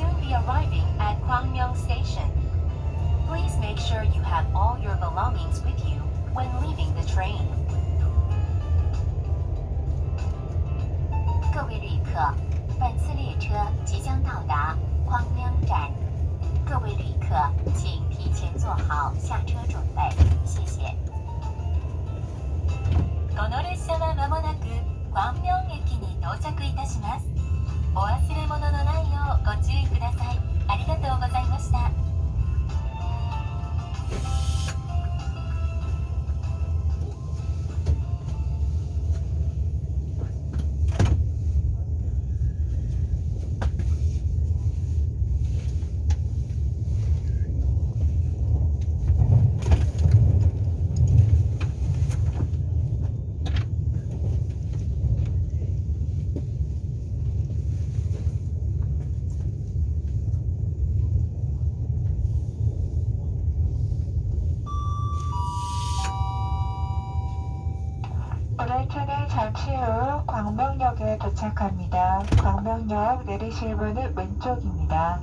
soon be arriving at Kwangmyong Station. Please make sure you have all your belongings with you when leaving the train. 各位旅客，本次列车即将到达匡亮站，各位旅客请提前做好下车准备，谢谢。この列車はまもなく 후 광명역에 도착합니다. 광명역 내리실 문은 왼쪽입니다.